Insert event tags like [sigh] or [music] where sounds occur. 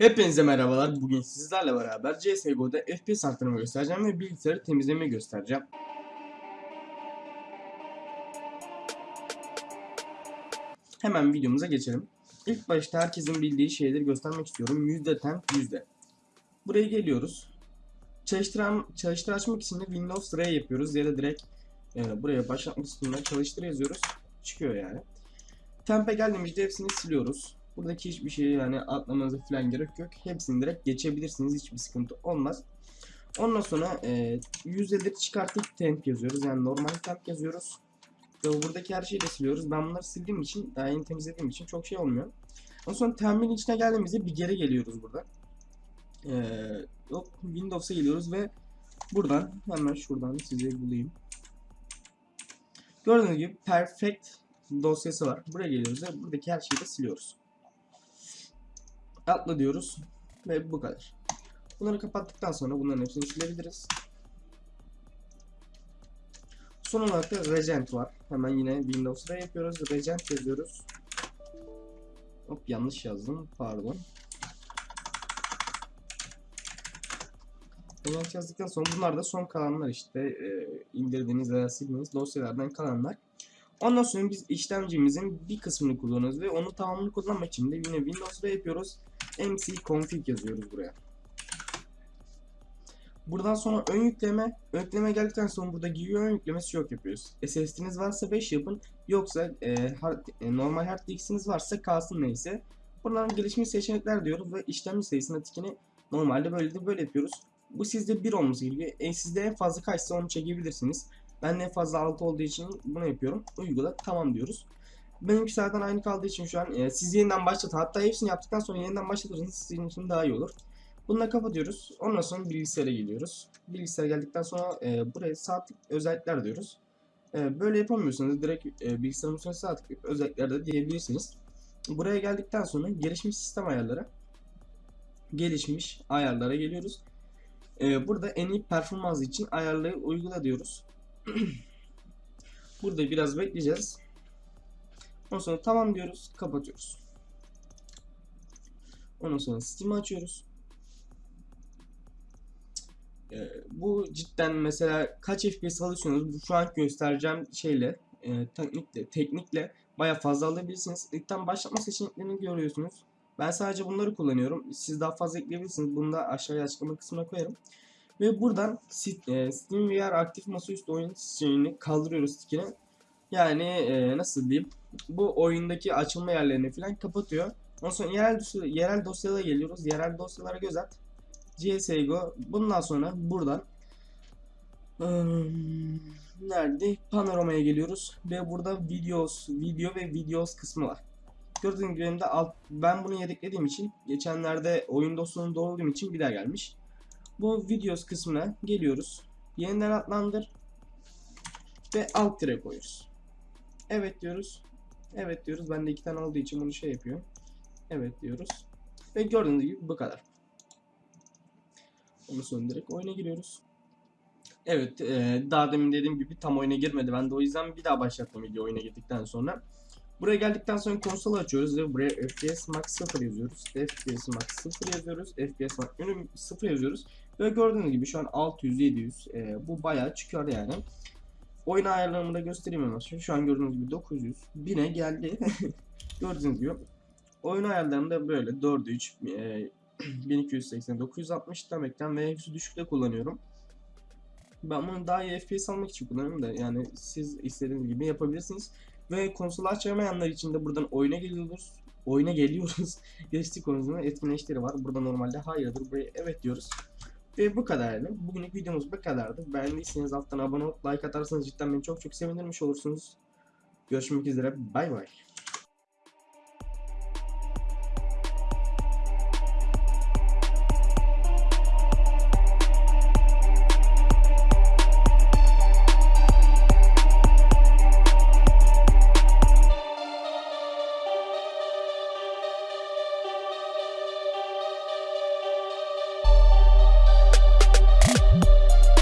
Hepinize merhabalar. Bugün sizlerle beraber CSGO'da FPS arttırma göstereceğim ve bilgisayarı temizlemeyi göstereceğim. Hemen videomuza geçelim. İlk başta herkesin bildiği şeyleri göstermek istiyorum. %10 yüzde. Buraya geliyoruz. Çalıştıran, çalıştır açmak için de Windows R yapıyoruz ya da direkt e, buraya başlatmak üstünden çalıştır yazıyoruz. Çıkıyor yani. Temp'e geldiğimizde hepsini siliyoruz. Buradaki hiçbir şeyi yani atlamanıza falan gerek yok. Hepsini direkt geçebilirsiniz. Hiçbir sıkıntı olmaz. Ondan sonra e, yüzdeleri çıkartıp temp yazıyoruz. Yani normal temp yazıyoruz. Ve buradaki her şeyi de siliyoruz. Ben bunları sildiğim için, daha yeni temizlediğim için çok şey olmuyor. Ondan sonra temp'in içine geldiğimizde bir geri geliyoruz burada. E, yok Windows'a geliyoruz ve buradan hemen şuradan size bulayım. Gördüğünüz gibi perfect dosyası var. Buraya geliyoruz ve buradaki her şeyi de siliyoruz. Atla diyoruz ve bu kadar. Bunları kapattıktan sonra bunların hepsini silebiliriz. Son olarak da Regent var. Hemen yine Windows'da yapıyoruz. Regent yazıyoruz. Hop yanlış yazdım. Pardon. Regent yazdıktan sonra bunlar da son kalanlar işte e, indirdiğiniz veya sildiğiniz dosyalardan kalanlar. Ondan sonra biz işlemcimizin bir kısmını kullanıyoruz ve onu tamamını kullanmak için de yine Windows'da yapıyoruz. MC config yazıyoruz buraya. Buradan sonra ön yükleme, ön yükleme geldikten sonra burada GUI ön yüklemesi yok yapıyoruz. SSD'niz varsa 5 yapın, yoksa e, hard, e, normal hard diskiniz varsa kalsın neyse. Buradan gelişmiş seçenekler diyoruz ve işlemci sayısına tikini normalde böyle de böyle yapıyoruz. Bu sizde 1 olması gerekiyor. E, sizde en fazla kaçsa onu çekebilirsiniz. Ben en fazla 6 olduğu için bunu yapıyorum. Uygula tamam diyoruz. Benimki zaten aynı kaldığı için şu an e, siz yeniden başlatın. Hatta hepsini yaptıktan sonra yeniden başlatırsanız sizin için daha iyi olur. Bunu da kapatıyoruz. Ondan sonra bilgisayara geliyoruz. Bilgisayara geldikten sonra e, buraya saatlik özellikler diyoruz. E, böyle yapamıyorsanız direkt e, bilgisayarın üstüne sağ tıklayıp özellikler de diyebilirsiniz. Buraya geldikten sonra gelişmiş sistem ayarları. Gelişmiş ayarlara geliyoruz. E, burada en iyi performans için ayarları uygula diyoruz. [clears throat] Burada biraz bekleyeceğiz. Ondan sonra tamam diyoruz, kapatıyoruz. Ondan sonra Steam'i açıyoruz. Ee, bu cidden mesela kaç FPS alıyorsunuz? Bu şu an göstereceğim şeyle, e, teknikle, teknikle baya fazla alabilirsiniz. İlkten başlatma seçeneklerini görüyorsunuz. Ben sadece bunları kullanıyorum. Siz daha fazla ekleyebilirsiniz. Bunu da aşağıya açıklama kısmına koyarım. Ve buradan e, Steam VR aktif masaüstü oyun şeyini kaldırıyoruz stickini. Yani e, nasıl diyeyim? Bu oyundaki açılma yerlerini falan kapatıyor. Ondan sonra yerel, yerel dosyalara geliyoruz. Yerel dosyalara göz at. CSGO. Bundan sonra buradan ım, nerede? Panoramaya geliyoruz ve burada videos, video ve videos kısmı var. Gördüğünüz gibi de alt, ben bunu yedeklediğim için geçenlerde oyun dosyasını doğrulduğum için bir daha gelmiş. Bu videos kısmına geliyoruz. Yeniden adlandır ve alt tire koyuyoruz. Evet diyoruz. Evet diyoruz. Bende iki tane olduğu için bunu şey yapıyor. Evet diyoruz. Ve gördüğünüz gibi bu kadar. Onu söndürerek oyuna giriyoruz. Evet, e, daha demin dediğim gibi tam oyuna girmedi. Ben de o yüzden bir daha başlattım video oyuna girdikten sonra. Buraya geldikten sonra konsolu açıyoruz ve buraya FPS Max 0 yazıyoruz. FPS Max 0 yazıyoruz. FPS Max 0 yazıyoruz. Ve gördüğünüz gibi şu an 600 700 e, bu bayağı çıkıyor yani. Oyun ayarlarımı da göstereyim hemen. Şu an gördüğünüz gibi 900 1000'e geldi. [laughs] gördüğünüz gibi. Oyun ayarlarım da böyle 4 3 e, 1280 960 tam ekran ve hepsi düşükte kullanıyorum. Ben bunu daha iyi FPS almak için kullanıyorum da yani siz istediğiniz gibi yapabilirsiniz. Ve konsolu açamayanlar için de buradan oyuna geliyoruz. Oyuna geliyoruz. [laughs] Geçtik konusunda etkinleşleri var. Burada normalde hayırdır. Buraya evet diyoruz. Ve bu kadardı. Bugünlük videomuz bu kadardı. Beğendiyseniz alttan abone olup like atarsanız cidden beni çok çok sevindirmiş olursunuz. Görüşmek üzere. Bay bay.